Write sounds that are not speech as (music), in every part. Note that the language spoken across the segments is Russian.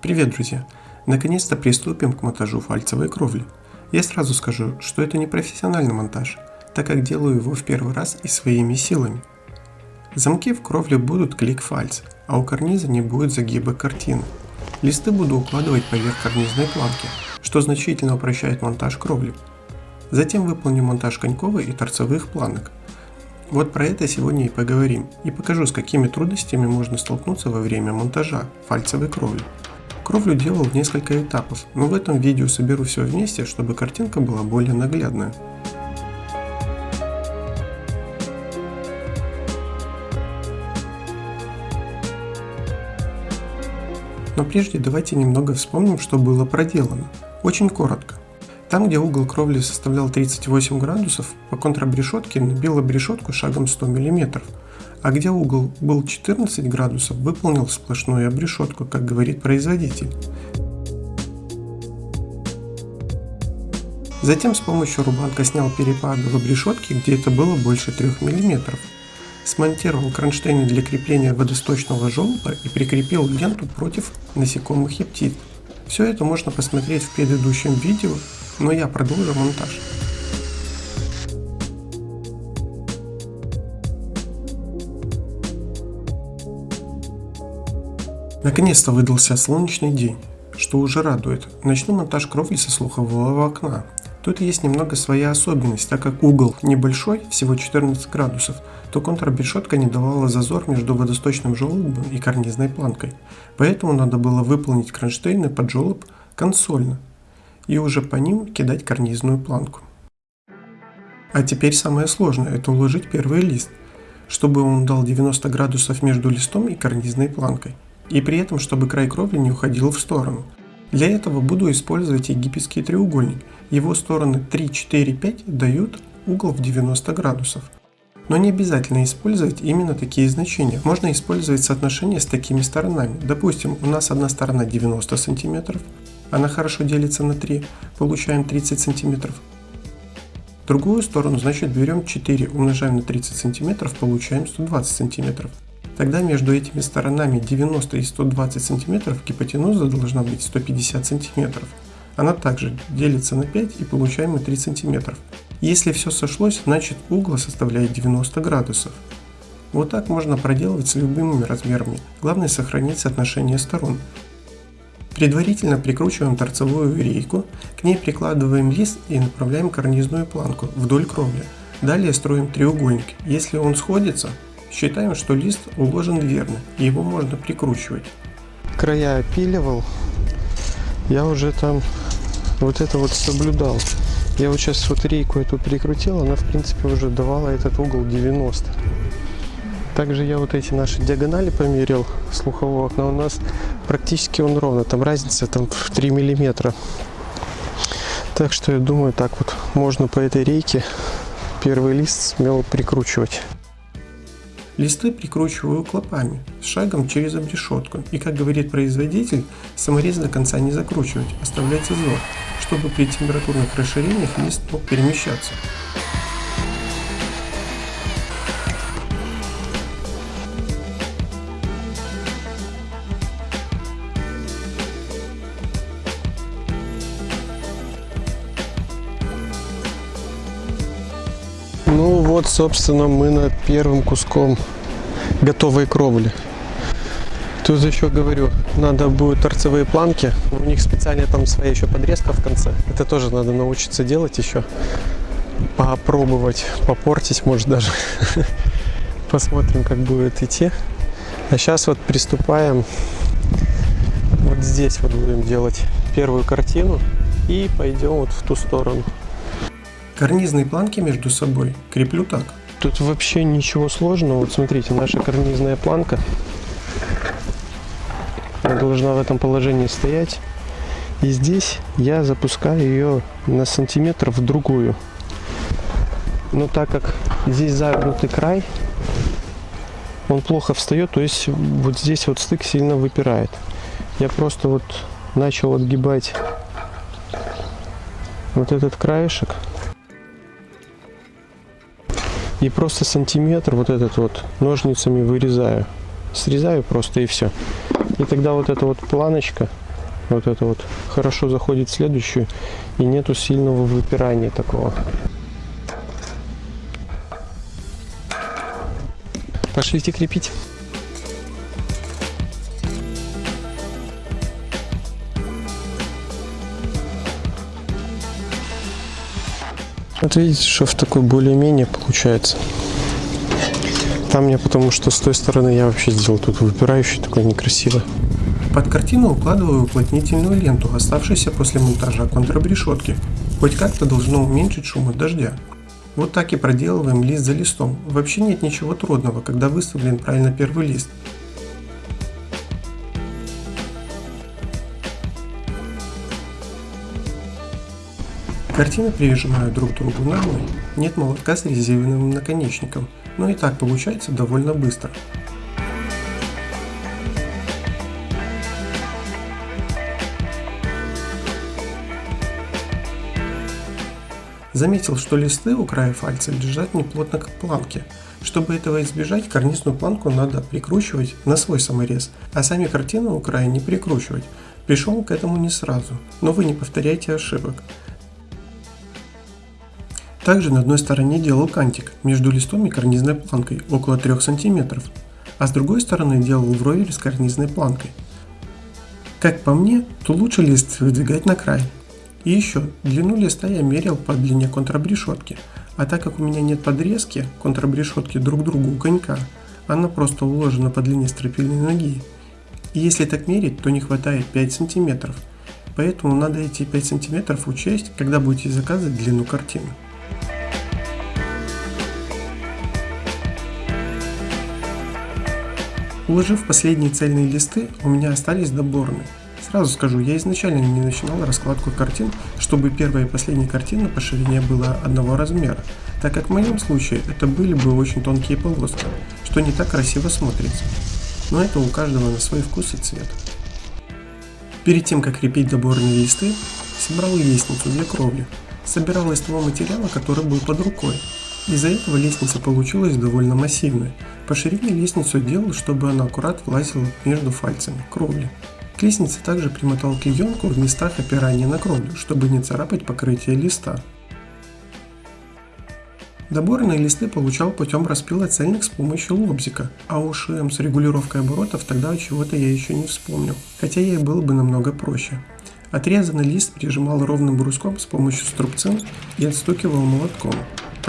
Привет, друзья! Наконец-то приступим к монтажу фальцевой кровли. Я сразу скажу, что это не профессиональный монтаж, так как делаю его в первый раз и своими силами. Замки в кровле будут клик-фальц, а у карниза не будет загиба картины. Листы буду укладывать поверх карнизной планки, что значительно упрощает монтаж кровли. Затем выполню монтаж коньковой и торцевых планок. Вот про это сегодня и поговорим, и покажу с какими трудностями можно столкнуться во время монтажа фальцевой кровли. Кровлю делал в несколько этапов, но в этом видео соберу все вместе, чтобы картинка была более наглядная. Но прежде давайте немного вспомним, что было проделано. Очень коротко. Там, где угол кровли составлял 38 градусов, по контрабрешетке набил обрешетку шагом 100 мм, а где угол был 14 градусов, выполнил сплошную обрешетку, как говорит производитель. Затем с помощью рубанка снял перепады в обрешетке, где это было больше 3 мм. Смонтировал кронштейны для крепления водосточного желоба и прикрепил ленту против насекомых и птиц. Все это можно посмотреть в предыдущем видео, но я продолжу монтаж. Наконец-то выдался солнечный день, что уже радует. Начну монтаж кровли со слухового окна. Тут есть немного своя особенность, так как угол небольшой, всего 14 градусов, то контрбешетка не давала зазор между водосточным желобом и карнизной планкой. Поэтому надо было выполнить кронштейны под желоб консольно и уже по ним кидать карнизную планку. А теперь самое сложное – это уложить первый лист, чтобы он дал 90 градусов между листом и карнизной планкой и при этом, чтобы край кровли не уходил в сторону. Для этого буду использовать египетский треугольник. Его стороны 3, 4, 5 дают угол в 90 градусов. Но не обязательно использовать именно такие значения. Можно использовать соотношение с такими сторонами. Допустим, у нас одна сторона 90 см, она хорошо делится на 3, получаем 30 см. Другую сторону, значит, берем 4, умножаем на 30 см, получаем 120 см. Тогда между этими сторонами 90 и 120 см гипотенуза должна быть 150 см. Она также делится на 5 и получаем мы 3 см. Если все сошлось, значит угол составляет 90 градусов. Вот так можно проделывать с любыми размерами. Главное сохранить соотношение сторон. Предварительно прикручиваем торцевую рейку, к ней прикладываем лист и направляем карнизную планку вдоль кровли. Далее строим треугольник. Если он сходится, Считаем, что лист уложен верно, его можно прикручивать. Края опиливал, я уже там вот это вот соблюдал. Я вот сейчас вот рейку эту прикрутил, она в принципе уже давала этот угол 90. Также я вот эти наши диагонали померил слухового окна. У нас практически он ровно. Там разница там в 3 миллиметра. Так что я думаю, так вот можно по этой рейке первый лист смело прикручивать. Листы прикручиваю клопами, с шагом через обрешетку. И как говорит производитель, саморез до конца не закручивать, оставлять зазор, чтобы при температурных расширениях лист мог перемещаться. Ну вот, собственно, мы над первым куском готовой кровли. Тут еще говорю, надо будет торцевые планки. У них специально там своя еще подрезка в конце. Это тоже надо научиться делать еще. Попробовать, попортить может даже. (laughs) Посмотрим, как будет идти. А сейчас вот приступаем. Вот здесь вот будем делать первую картину. И пойдем вот в ту сторону. Карнизные планки между собой креплю так. Тут вообще ничего сложного. Вот смотрите, наша карнизная планка должна в этом положении стоять. И здесь я запускаю ее на сантиметр в другую. Но так как здесь загнутый край, он плохо встает, то есть вот здесь вот стык сильно выпирает. Я просто вот начал отгибать вот этот краешек и просто сантиметр вот этот вот ножницами вырезаю. Срезаю просто и все. И тогда вот эта вот планочка Вот это вот хорошо заходит в следующую и нету сильного выпирания такого. Пошлите крепить. Вот видите, что в такой более-менее получается. Там мне потому что с той стороны я вообще сделал тут выпирающий такой некрасивый. Под картину укладываю уплотнительную ленту, оставшуюся после монтажа контрабрешетки. Хоть как-то должно уменьшить шум от дождя. Вот так и проделываем лист за листом. Вообще нет ничего трудного, когда выставлен правильно первый лист. Картины прижимаю друг к другу ногой. Нет молотка с резиновым наконечником, но и так получается довольно быстро. Заметил, что листы у края фальца лежат неплотно как планки. Чтобы этого избежать, карнизную планку надо прикручивать на свой саморез, а сами картины у края не прикручивать. Пришел к этому не сразу, но вы не повторяйте ошибок. Также на одной стороне делал кантик между листом и карнизной планкой около 3 см, а с другой стороны делал вровень с карнизной планкой. Как по мне, то лучше лист выдвигать на край. И еще, длину листа я мерил по длине контрабрешетки, а так как у меня нет подрезки контрабрешетки друг к другу у конька, она просто уложена по длине стропильной ноги. И если так мерить, то не хватает 5 см, поэтому надо эти 5 см учесть, когда будете заказывать длину картины. Уложив последние цельные листы, у меня остались доборные. Сразу скажу, я изначально не начинал раскладку картин, чтобы первая и последняя картина по ширине была одного размера, так как в моем случае это были бы очень тонкие полоски, что не так красиво смотрится. Но это у каждого на свой вкус и цвет. Перед тем, как крепить доборные листы, собрал лестницу для кровли. Собирал из того материала, который был под рукой, из-за этого лестница получилась довольно массивная. По ширине лестницу делал, чтобы она аккурат влазила между фальцами кровли. К лестнице также примотал клеенку в местах опирания на кровлю, чтобы не царапать покрытие листа. Доборные листы получал путем распила цельных с помощью лобзика, а уж ШМ с регулировкой оборотов тогда чего-то я еще не вспомнил, хотя ей было бы намного проще. Отрезанный лист прижимал ровным бруском с помощью струбцин и отстукивал молотком.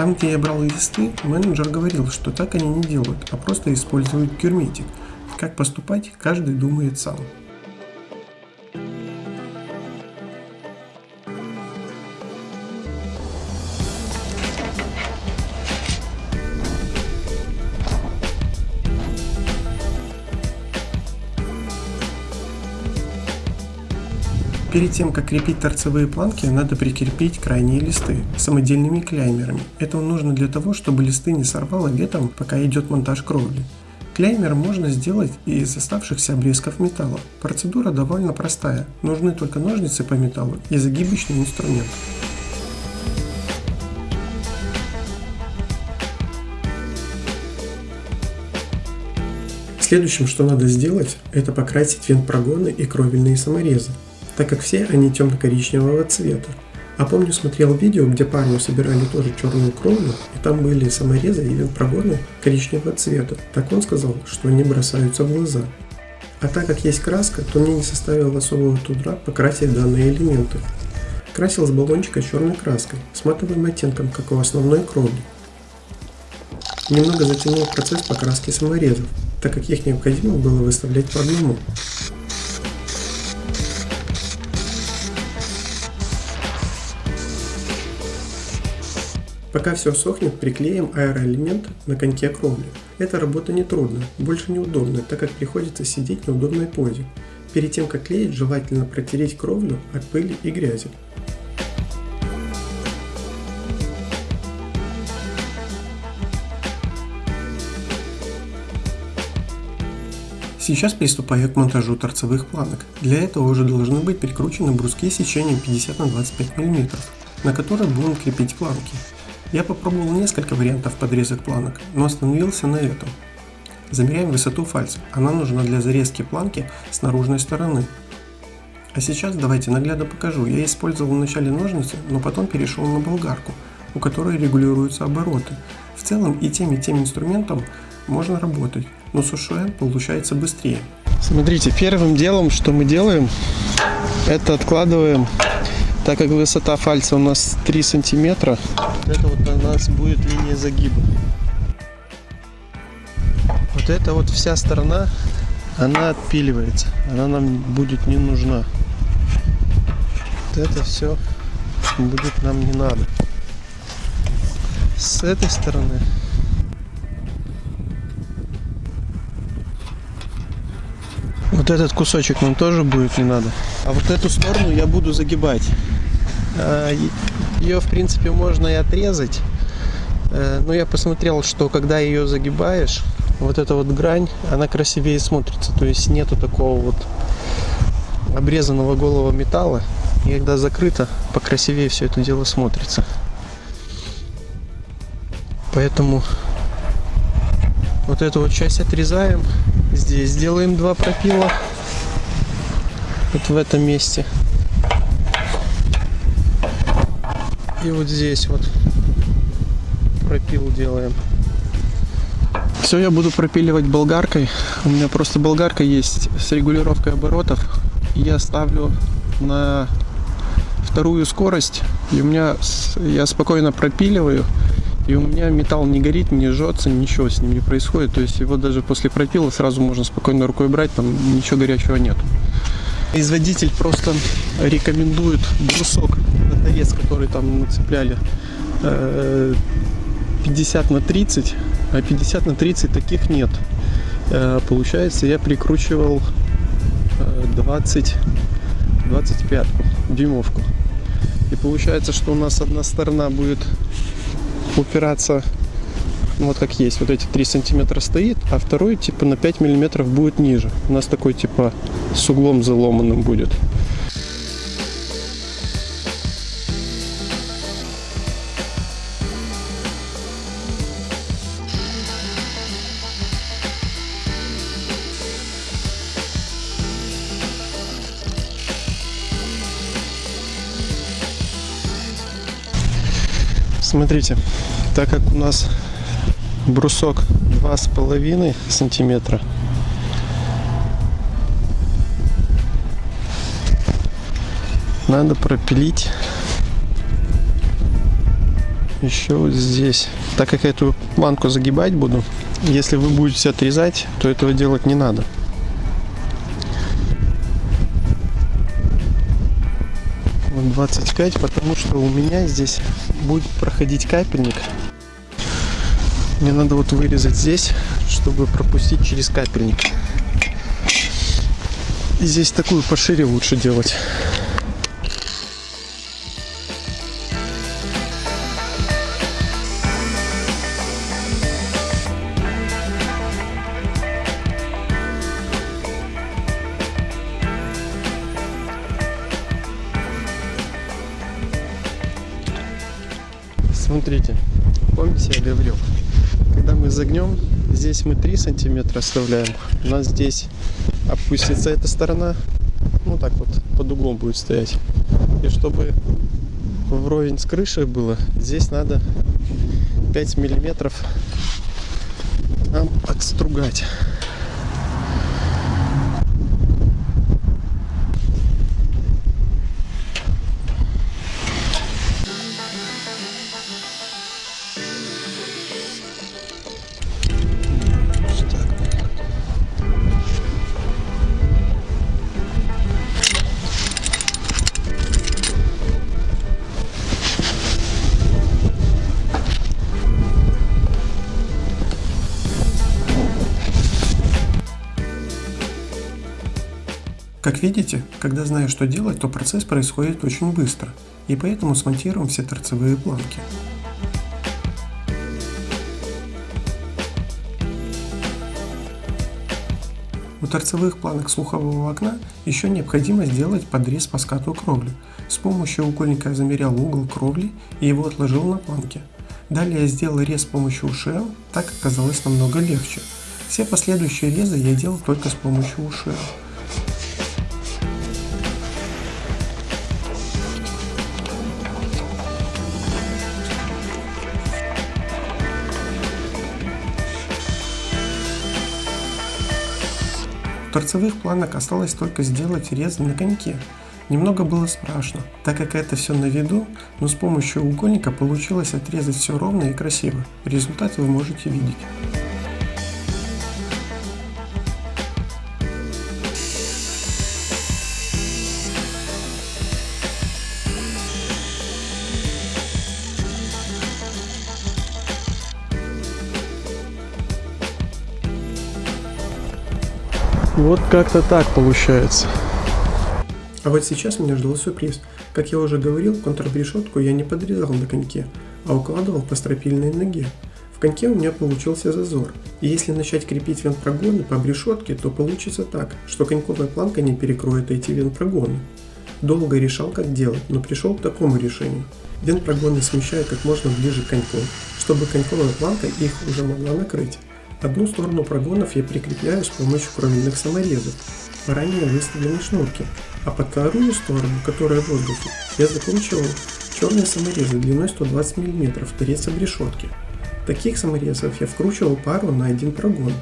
Там, где я брал листы, менеджер говорил, что так они не делают, а просто используют герметик. Как поступать, каждый думает сам. Перед тем, как крепить торцевые планки, надо прикрепить крайние листы самодельными кляймерами. Это нужно для того, чтобы листы не сорвало летом, пока идет монтаж кровли. Клеймер можно сделать из оставшихся обрезков металла. Процедура довольно простая. Нужны только ножницы по металлу и загибочный инструмент. Следующим, что надо сделать, это покрасить вент-прогоны и кровельные саморезы так как все они темно-коричневого цвета. А помню смотрел видео, где парню собирали тоже черную кровлю, и там были саморезы и вентпрогоны коричневого цвета. Так он сказал, что они бросаются в глаза. А так как есть краска, то мне не составило особого труда покрасить данные элементы. Красил с баллончика черной краской, с матовым оттенком, как у основной кровли. Немного затянул процесс покраски саморезов, так как их необходимо было выставлять по одному. Пока все сохнет, приклеим аэроэлемент на коньке кровли. Эта работа не трудная, больше неудобная, так как приходится сидеть на удобной позе. Перед тем как клеить, желательно протереть кровлю от пыли и грязи. Сейчас приступаю к монтажу торцевых планок. Для этого уже должны быть прикручены бруски сечением 50 на 25 мм, на которые будем крепить планки. Я попробовал несколько вариантов подрезок планок, но остановился на этом. Замеряем высоту фальца, она нужна для зарезки планки с наружной стороны. А сейчас давайте наглядно покажу. Я использовал вначале ножницы, но потом перешел на болгарку, у которой регулируются обороты. В целом и тем и тем инструментом можно работать, но с ушуэн получается быстрее. Смотрите, первым делом, что мы делаем, это откладываем, так как высота фальца у нас 3 сантиметра, вот это вот у нас будет линия загиба. Вот эта вот вся сторона, она отпиливается, она нам будет не нужна. Вот это все будет нам не надо. С этой стороны Вот этот кусочек нам тоже будет не надо. А вот эту сторону я буду загибать. Ее, в принципе, можно и отрезать. Э, но я посмотрел, что когда ее загибаешь, вот эта вот грань, она красивее смотрится. То есть нету такого вот обрезанного голого металла. И когда закрыто, покрасивее все это дело смотрится. Поэтому вот эту вот часть отрезаем. Здесь делаем два пропила. Вот в этом месте. И вот здесь вот пропил делаем. Все я буду пропиливать болгаркой. У меня просто болгарка есть с регулировкой оборотов. Я ставлю на вторую скорость. И у меня я спокойно пропиливаю. И у меня металл не горит, не жжется, ничего с ним не происходит. То есть его даже после пропила сразу можно спокойно рукой брать, там ничего горячего нет. Производитель просто рекомендует брусок на торец, который там нацепляли 50 э, на 30, а 50 на 30 таких нет. Э, получается, я прикручивал 20, э, 25 дюймовку. И получается, что у нас одна сторона будет упираться ну, вот как есть, вот эти 3 сантиметра стоит, а второй типа на 5 миллиметров будет ниже. У нас такой типа с углом заломанным будет. Смотрите, так как у нас брусок два с половиной сантиметра, надо пропилить еще вот здесь. Так как я эту планку загибать буду, если вы будете отрезать, то этого делать не надо. 25, потому что у меня здесь будет проходить капельник. Мне надо вот вырезать здесь, чтобы пропустить через капельник. И здесь такую пошире лучше делать. Смотрите, помните, я говорил, когда мы загнем, здесь мы 3 сантиметра оставляем, у нас здесь опустится эта сторона, ну так вот, под углом будет стоять. И чтобы вровень с крышей было, здесь надо 5 миллиметров нам отстругать. Видите, когда знаешь, что делать, то процесс происходит очень быстро, и поэтому смонтируем все торцевые планки. У торцевых планок слухового окна еще необходимо сделать подрез по скату кровли. С помощью угольника я замерял угол кровли и его отложил на планке. Далее я сделал рез с помощью ушел, так оказалось намного легче. Все последующие резы я делал только с помощью ушел. Торцевых планок осталось только сделать резы на коньке. Немного было страшно, так как это все на виду, но с помощью угольника получилось отрезать все ровно и красиво. Результат вы можете видеть. Вот как-то так получается. А вот сейчас меня ждал сюрприз. Как я уже говорил, контрбрешетку я не подрезал на коньке, а укладывал по стропильной ноге. В коньке у меня получился зазор, и если начать крепить вентпрогоны по брешетке, то получится так, что коньковая планка не перекроет эти вентпрогоны. Долго решал, как делать, но пришел к такому решению. Вентпрогоны смещаю как можно ближе к коньку, чтобы коньковая планка их уже могла накрыть. Одну сторону прогонов я прикрепляю с помощью кровельных саморезов ранее выставленной шнурке, а под вторую сторону, которая в воздухе, я закручивал черные саморезы длиной 120 мм торец обрешетки. Таких саморезов я вкручивал пару на один прогон,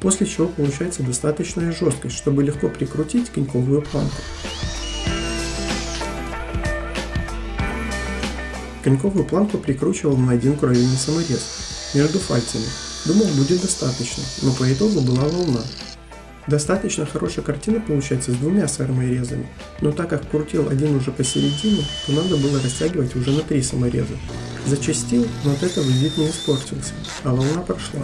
после чего получается достаточная жесткость, чтобы легко прикрутить коньковую планку. Коньковую планку прикручивал на один кровельный саморез между пальцами, Думал, будет достаточно, но по итогу была волна. Достаточно хорошая картина получается с двумя саморезами, но так как крутил один уже посередине, то надо было растягивать уже на три самореза. Зачастил, но от этого вид не испортился, а волна прошла.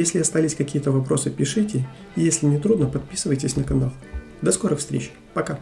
Если остались какие-то вопросы, пишите, если не трудно, подписывайтесь на канал. До скорых встреч, пока!